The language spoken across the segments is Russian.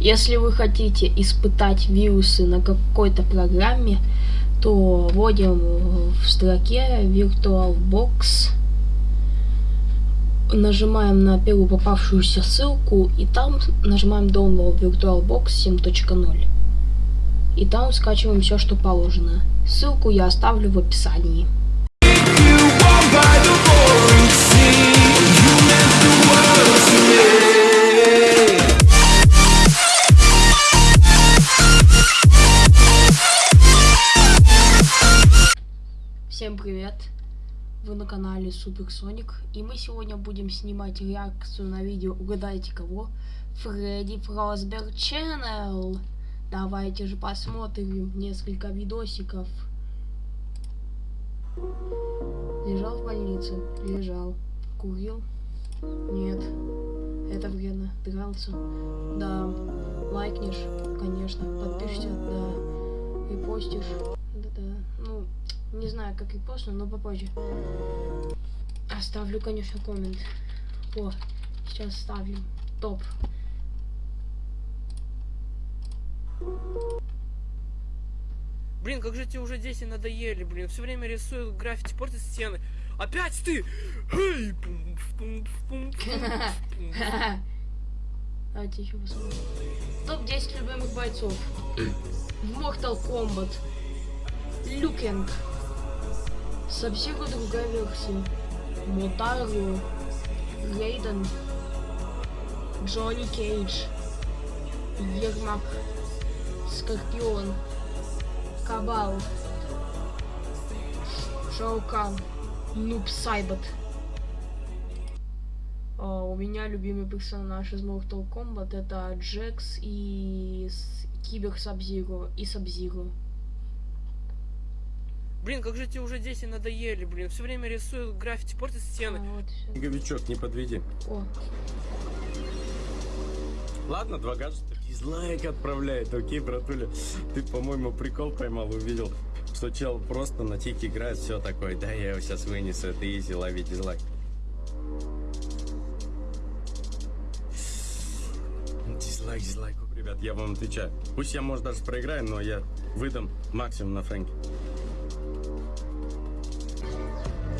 Если вы хотите испытать вирусы на какой-то программе, то вводим в строке VirtualBox, нажимаем на первую попавшуюся ссылку и там нажимаем Download VirtualBox 7.0. И там скачиваем все, что положено. Ссылку я оставлю в описании. Всем привет! Вы на канале Супер Соник, и мы сегодня будем снимать реакцию на видео «Угадайте кого?» Фредди Фросберг Channel. Давайте же посмотрим несколько видосиков. Лежал в больнице? Лежал. Курил? Нет. Это вредно. Дрался? Да. Лайкнешь? Конечно. Подпишешься? Да. Репостишь? Не знаю, как и постну, но попозже. Оставлю, конечно, коммент. О, сейчас ставим. Топ. Блин, как же тебе уже 10 надоели, блин. Все время рисую граффити, портят стены. Опять ты! Эй! Давайте еще посмотрим. Топ-10 любимых бойцов. Mortal Kombat. Люкинг. Сабсигу другая версия. Мотару. Рейден. Джонни Кейдж. Ермак. Скорпион. Кабал. Шаукан. Нуб Сайбот. А, у меня любимый персонаж из Mortal Kombat это Джекс и Кибер Сабзиро и Сабзиро. Блин, как же тебе уже 10 надоели, блин. Все время рисую граффити, портят стены. А, вот. Снеговичок, не подведи. О, Ладно, два гаджета. Дизлайк отправляет, окей, братуля. Ты, по-моему, прикол поймал, увидел, что чел просто на тик играет, все такое. Да, я его сейчас вынесу, это изи, лови дизлайк. Дизлайк, дизлайк. Ребят, я вам отвечаю. Пусть я, может, даже проиграю, но я выдам максимум на Фрэнке.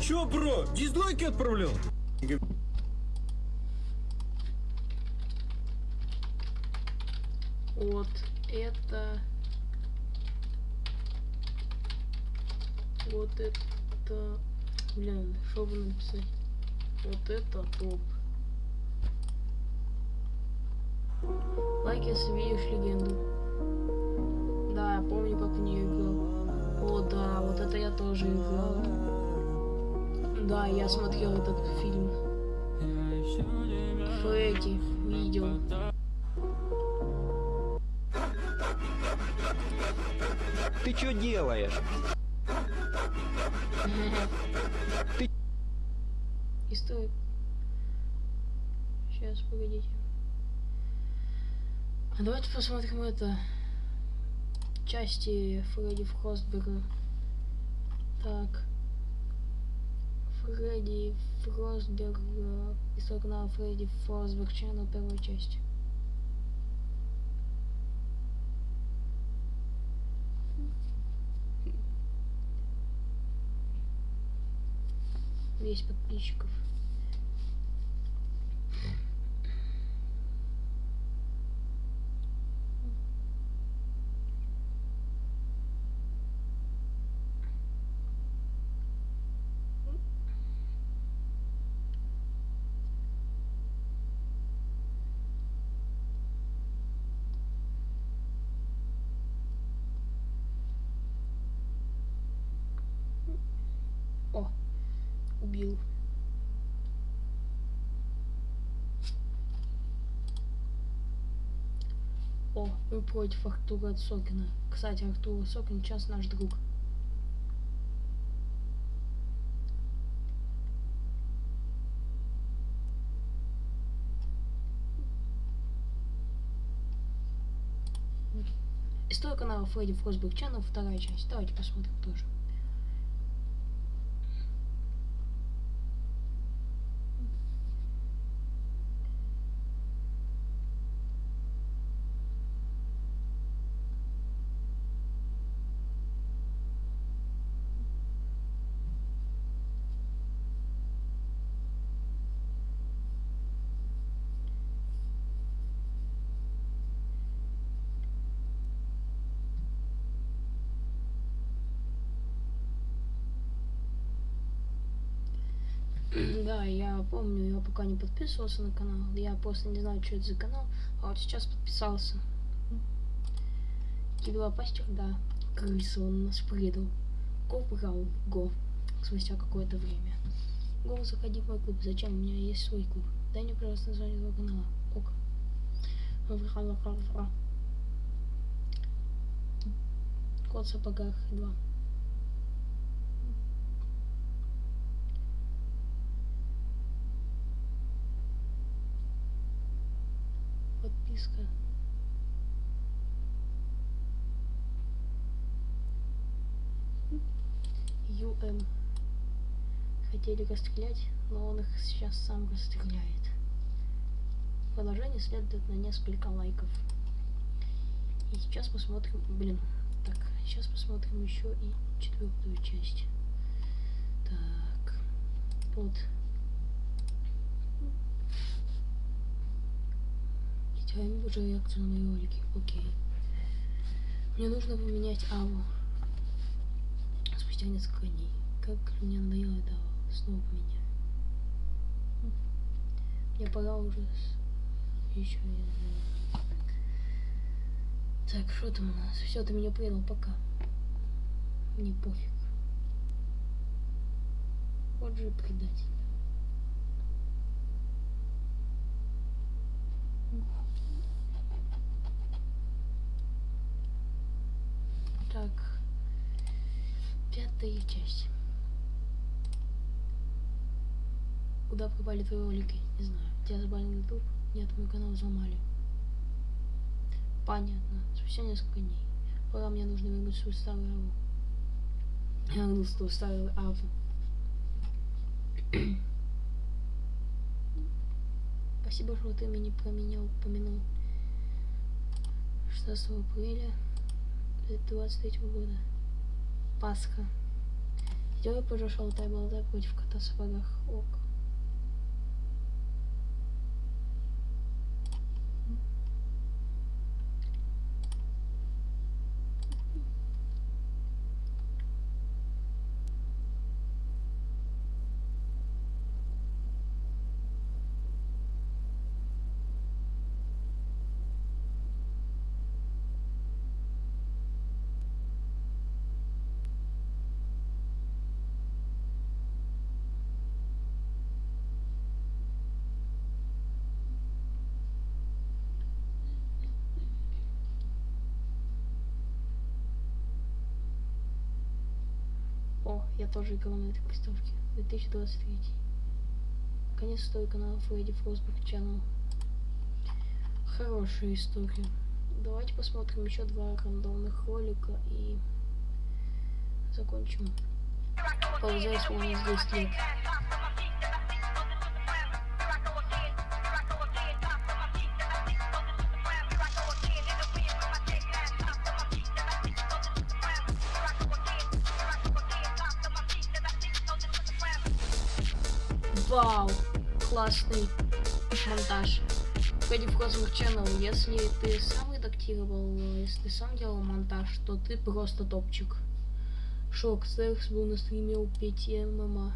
Чё, бро, дизлайки отправлял? вот это... Вот это... Блин, что бы написать? Вот это топ. Лайк, если видишь легенду. Да, я помню, как в нее играл. О, да, вот это я тоже играл. Да, я смотрел этот фильм. Фредди видел. Ты что делаешь? И стой. Сейчас, погодите. А давайте посмотрим это. Части Фредди Фростберга. Так. Фредди Фростберг. э, Из канала Фредди Фростберг Channel, первая часть. Весь подписчиков. Убил. О, мы против Артура Сокина. Кстати, Артур Сокин сейчас наш друг. История канала Фредди Фросберг Channel, вторая часть. Давайте посмотрим тоже. Да, я помню, я пока не подписывался на канал. Я просто не знаю, что это за канал. А вот сейчас подписался. Кибелопастер, да. Крыса, он нас предал. Го брал, го. Спустя какое-то время. Го, заходи в мой клуб. Зачем? У меня есть свой клуб. Дай мне, пожалуйста, название твоего канала. Ок. Кот в сапогах 2. ЮМ. Хотели расстрелять, но он их сейчас сам расстреляет. Продолжение следует на несколько лайков. И сейчас посмотрим, блин, так, сейчас посмотрим еще и четвертую часть. Так, вот. Я не вижу реакцию на мои ролики. Окей. Мне нужно поменять аву. Спустя несколько дней. Как мне надоело это снова поменяю. Мне пора уже еще и- Так, что там у нас? Все, ты меня предал, пока. Мне пофиг. Вот же предатель. Так. Пятая часть. Куда пропали твои ролики? Не знаю. Тебя забанил YouTube? Нет, мой канал взломали. Понятно. Спустя несколько дней. Пора мне нужно вернуть свою старую аву. Я вернул свою старую аву. Спасибо, что ты меня про меня упомянул. 16 апреля 2023 года. Пасха. Сделай позже шалтай болтай против кота в сапогах. Ок. Я тоже играл на этой приставке. 2023. Конец истории канала Фредди Фростберг Channel. Хорошая история. Давайте посмотрим еще два рандомных ролика и закончим. Ползайся у нас 10 лет. Вау, классный монтаж. Фредди Фрозенберг Channel, если ты сам редактировал, если ты сам делал монтаж, то ты просто топчик. Шок, Секс был на стриме у Пети ММА.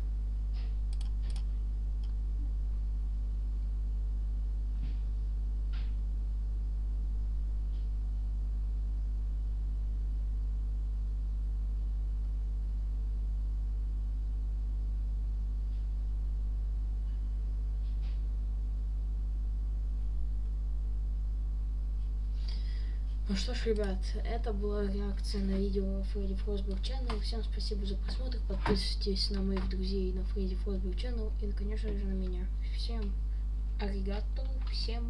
Ну что ж, ребят, это была реакция на видео Фредди Фросберг Channel. Всем спасибо за просмотр. Подписывайтесь на моих друзей на Фредди Фросберг Channel и, конечно же, на меня. Всем аригато, всем